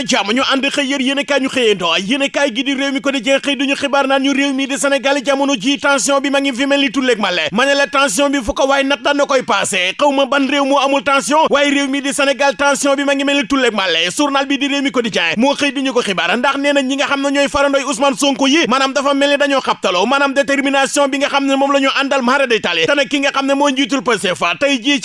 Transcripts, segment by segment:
na jàmm ñu ànd xëy yër yéen kaay ñu xëyandoo yéen kaay gi di réew mi ko di jeex xëy duñu xibaar naan ñu réew mi di Sénégal jamono ji tension bi ma ngi fi male ma ne la tension bi fu ko waaye nat daan koy ma ban réew moo amul tension waaye réew mi di Sénégal tension bi ma ngi mel ni male journal bi di réew mi ko di jeex moo xëy duñu ko xibaar ndax nee na ñi nga xam ne ñooy farandoy Ousmane Sonko yi maanaam dafa mel ni dañoo xabtaloo maanaam détermination bi nga xam ne moom la ñu tali te ki nga xam ne moo njiitul Pastef tey ci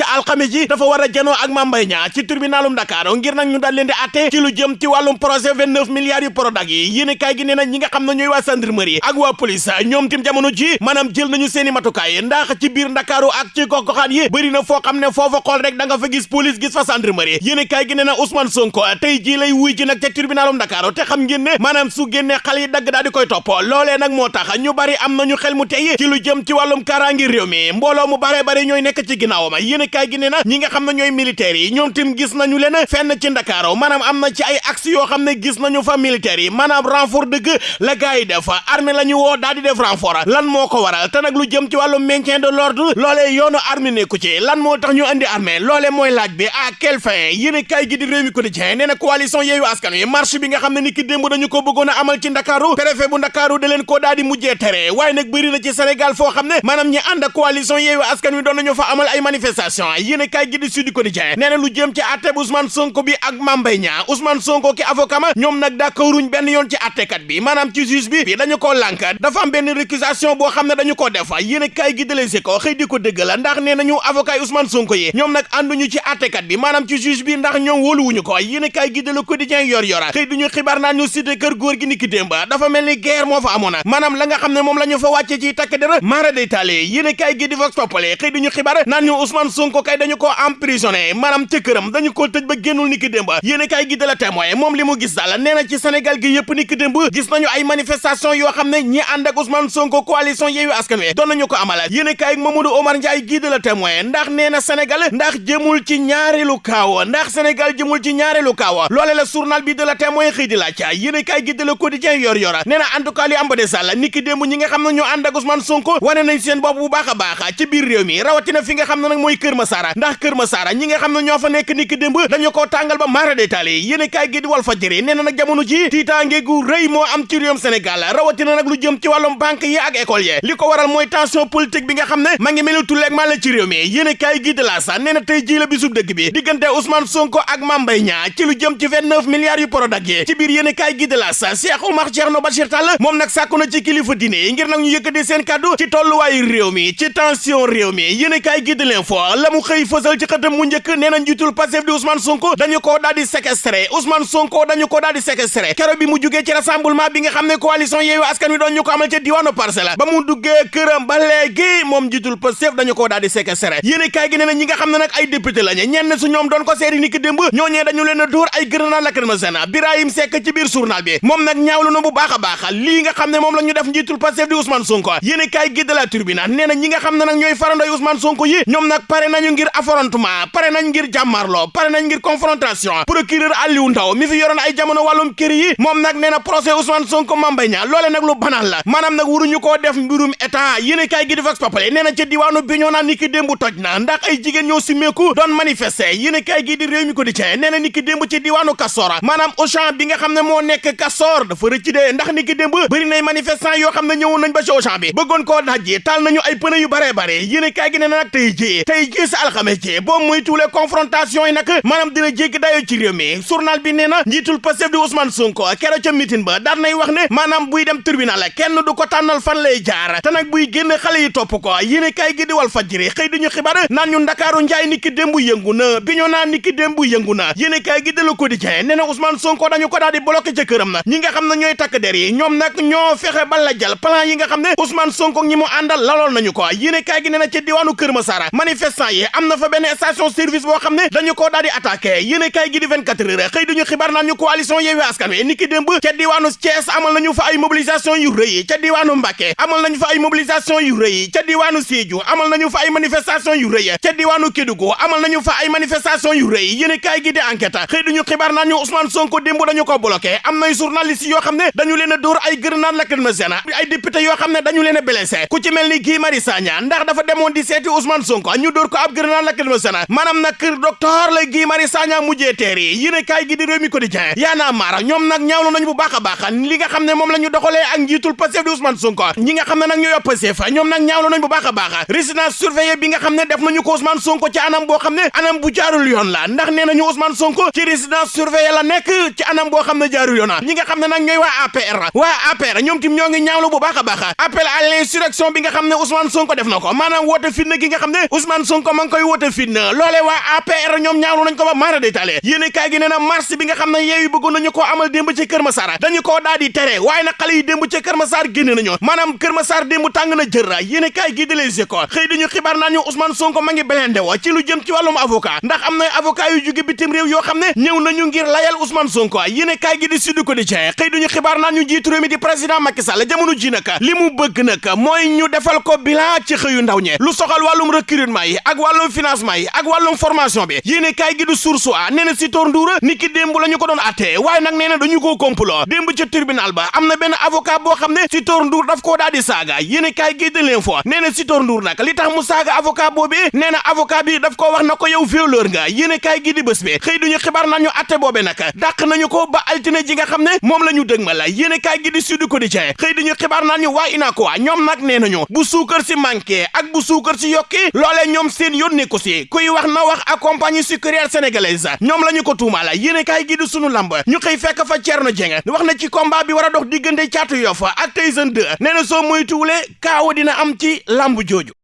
ji dafa war a ak Mame Mbaye ci tribunalum Dakar ngir nag ñu daal leen di ci lu jëm ci wàllum projet 29 milliards yu Prodac yi. Yéen kaay gi nee na ñi nga xam ne ñooy waa gendarmerie ak waa police ñoom tim jamono ji maanaam jël nañu seeni matukaay ndax ci biir Ndakaaru ak ci gox-goxaan yi bëri na foo xam ne foofa xool rek da nga fa gis police gis fa gendarmerie yéen kaay gi nee na Ousmane Sonko tey jii lay wuy ji nag ca tribunalum Dakar te xam ngeen ne maanaam su génnee xale yi dagg daal di koy topp. Loolee nag moo tax ñu bari am nañu xel mu tey ci lu jëm ci wàllum kaaraangi réew mi. Mbooloo mu bare bari ñooy nekk ci ginnaawam. Yéen kaay gi nee na ñi nga xam ne ñooy militaires yi ñoom tim gis nañu leen fenn ci Ndakaaru maanaam am na ci ay axe yoo xam ne gis nañu fa militaire yi maanaam renfort dëgg la gars def armée la ñu woo daal di def renfort lan moo ko waral te nag lu jëm ci wàllum maintien de l'ordre loolee yoonu armée nekku ci lan moo tax ñu andi armée loolee mooy laaj bi à quelle fin yéen kaay gi di réew mi quotidien nee na coalition Askan Wi marche bi nga xam ne ni ki démb dañu ko bëggoon a amal ci Ndakaaru préfet bu Ndakaaru da leen koo daal di mujjee tere waaye nag bëri na ci ne maanaam ñi ànd ak coalition Yewwi Askan nañu fa amal ay manifestation yéen kaay gi di Sud Quotidien nee na ci àtte bu Ousmane Sonko ak Mame Mbaye Niang Ousmane Sonko ki avocat ma ñoom nag d'accorduñ benn yoon ci àttekat bi. Maanaam ci juge bi dañu koo lànk dafa am benn récusation boo xam ne dañu koo def. Yéen kaay gi dalee si ko xëy di ko dëgg la ndax nee avocat Ousmane Sonko yi ñoom nag ànduñu ci àttekat bi. Maanaam ci juge bi ndax ñoom wóoluwuñu ko. Yéen kaay gi de Le Quotidien yor yora xëy duñu xibaar naan ñu cité kër góor gi niki démb. Dafa mel ni guerre moo fa amoon. Maanaam la nga xam ne moom la ñu fa wàcce ci takk dara maara day taale yéen kaay gi di Vox Populi xëy duñu xibaar naan ñu Ousmane Sonko kay dañu ko këram dañu ko ba niki gi La Témoin moom li mu gis daal nee na ci Sénégal gi yëpp niki démb gis nañu ay manifestation yoo xam ne ñi ànd ak Ousmane Sonko coalition Yewwi Askan Wi doon nañu ko amal. Yéen kaay Mamadou Omar Ndiaye gi de La Témoin ndax nee na Sénégal ndax jëmul ci ñaareelu kaaw ndax Sénégal jëmul ci ñaareelu kaaw loole la journal bi de La Témoin xëy di laaj yéen kaay gi de Le Quotidien yor yor nee na en tout cas li am ba de sàll niki démb ñi nga xam ne ñoo ànd ak Ousmane Sonko wane nañ seen bopp bu baax a baax ci biir réew mi rawatina fi nga xam ne nag mooy Kër ndax Kër Masara ñi nga xam ne ñoo fa nekk niki démb dañu koo tàngal ba détaillé yéen kaay gi di Walf Fadjri nee na nag jamono ji tiitaange gu rëy moo am ci réewum Sénégal rawatina nag lu jëm ci wàllum banque yi ak école yi. Li ko waral mooy tension politique bi nga xam ne ma ngi mel ni tulleeg maa la ci réew mi. Yéen kaay gi de la sa nee na tey ji la bisub dëgg bi. Diggante Ousmane Sonko ak Mame Mbaye Niang ci lu jëm ci 29 milliards yu Prodac yi. Ci biir yéen kaay gi de la sa Cheikh Oumar Thierno Bachir Tall moom nag sàkku na ci kilifa diine ngir nag ñu yëkkati seen kàddu ci tolluwaayu réew mi ci tension réew mi. Yéen kaay gi de l'info la mu xëy fësal ci xëtam mu njëkk nee na njiitul Pastef di Ousmane Sonko dañu ko daal di séquestré. Ousmane Sonko dañu ko daal di keroog bi mu jugee ci rassemblement bi nga xam ne coalition Yewwi Askan Wi doon ñu ko amal ca diwaanu Parcelles. Ba mu duggee këram ba léegi moom njiitul Pastef dañu ko daal di séquestré kaay gi nee na ñi nga xam ne nag ay député lañu ñenn su ñoom doon ko seeri ni ki démb ñooñee dañu leen a dóor ay grenade lacrymogène Birahim Seck ci biir journal bi moom nag ñaawlu na bu baax a baax lii nga xam ne moom la ñu def njiitul di Ousmane Sonko. Yéen kaay gi de la Tribune nee na ñi nga xam ne nag ñooy farandoy Ousmane Sonko yi ñoom nag pare nañu ngir affrontement pare nañ ngir jàmmarloo pare nañ ngir confrontation. Procureur Aliou Ndao mi fi yoroon ay jamono wàllum kër yi moom nag nee na procès Ousmane Sonko Mame Mbaye Niang loole nag lu banal la maanaam nag waruñu koo def mbirum état yéen kaay gi di Vox Populi nee na ca diwaanu Bignona ni ki démb toj na ndax ay jigéen ñoo simmeeku doon manifester yéen kaay gi di réew mi ko di na ni ki démb ci diwaanu Castor maanaam Auchan bi nga xam ne moo nekk Castor dafa rëcc de ndax ni ki démb bëri nay manifestant yoo xam ñëwoon nañ ba ci Auchan bi bëggoon koo dajji taal nañu ay pneu yu bare bare yéen kaay gi nee na tey ji tey ji sa alxames ji boo muy tuulee confrontation yi nag maanaam dina jéggi dayoo ci réew mi journal bi nee na njiitul Pastef di Ousmane Sonko keroog ca mitin ba daan nay wax ne maanaam buy dem tribunal kenn du ko tànnal fan lay jaar te nag buy génn xale yi topp ko yéen kaay gi di Walf Fadjri xëy di ñu xibaar naan ñu Ndakaaru njaay niki démb yëngu na Bignona niki démb yëngu na kaay gi de Le Quotidien nee na Ousmane Sonko dañu ko daal di bloqué ca këram na ñi nga xam ne ñooy der yi ñoom nag ñoo fexe ba la jal plan yi nga xam ne Ousmane Sonko ñi mu àndal lalool nañu ko yéen kaay gi nee ca diwaanu Kër manifestant yi fa benn station service boo xam ne dañu ko daal di attaqué yéen kaay gi di 24 heures duñu xibaar naan ñu coalition Yewwi Askan Wi niki démb ca diwaanu Thiès amal nañu fa yu rëy ca diwaanu Mbacké amal nañu fa ay mobilisation yu rëy ca diwaanu Sédhiou amal nañu fa ay manifestation yu rëy ca diwaanu Kédougou amal nañu fa ay Sonko démb dañu ko bloqué am nay journaliste yoo xam ne dañu leen a dóor ay grenade lacrymogène ay député yoo xam ne dañu leen a blessé ku ci mel ni mujjee teer yi yéen kaay gi di mi quotidien yaana maara ñoom nag ñaawlu nañ bu baax a li nga xam ne moom la ñu doxalee ak njiitul Pastef di Ousmane Sonko. Ñi nga xam ne nag ñoo yor Pastef ñoom nag ñaawlu nañ bu baax a résidence surveillée bi nga xam ne def nañu ko Ousmane Sonko ci anam boo xam ne anam bu jaarul yoon la. Ndax nee nañu Ousmane Sonko ci résidence surveillée la nekk ci anam boo xam ne jaarul yoon ñi nga xam ne nag ñooy waa APR waa APR ñoom tim ñoo ñaawlu bu baax a appel à l'insurrection bi nga xam ne Ousmane Sonko def na ko. Maanaam woote fitna gi nga xam ne Ousmane Sonko ma ngi koy woote fitna. Loolee waa APR ñoom ñaawlu nañ ko ba maara détaillé. Yéene kaay gi nee na marche bi nga xam ne yeewi bëggoon nañu amal démb ci Kër Massar dañu koo daal di tere waaye nag yi démb ci Kër Massar génn nañu maanaam Kër Massar na jër yéene kaay gi di Les Échos xëy dañu xibaar naan ñu Ousmane Sonko ma ngi belende wo ci lu jëm ci wàllum avocat ndax am na avocat yu jóge bitim réew yoo xam ne ñëw nañu ngir layal Ousmane Sonko yéene kaay gi di Sud Quotidien xëy duñu xibaar naan ñu réew mi di président Macky Sall jamono ji nag li mu bëgg nag mooy ñu defal ko bilan ci xëyu ndaw ñe lu soxal wàllum recrutement yi ak wàllum financement yi ak wàllum formation bi gi du Source A nee na Sitor Ndour ni ki démb la ñu ko doon atte. Waaye nag nee na dañu koo complot. Démb ca tribunal ba am na benn avocat boo xam ne Sitor Ndour daf koo daal di saaga. Yéene kaay gi de l'info nee na Sitor Ndour nag li tax mu saaga avocat boobi nee na avocat bi daf ko wax na ko yow violeur nga. Yéene kaay gi di bés bi xëy duñu xibaar nañu atte boobe nag. Dàq nañu ko ba altine ji nga xam ne moom la yéene kaay gi di Sud Quotidien xëy duñu xibaar nañu waa UNACOIS ñoom nag nee nañu bu suukar si manqué ak bu suukar si yokki loolee ñoom seen yónne ko si. Kuy wax na wax ak compagnie sucrière sénégalaise ñoom la ñu ko tuumaala yéene kaay gi di sunu lamb ñu xëy fekk fa Thierno Dieng wax na ci combat bi war a dox diggante Caatu Yoff ak Tyson 2 nee na soo moytuwulee kaawa dina am ci lamb jooju.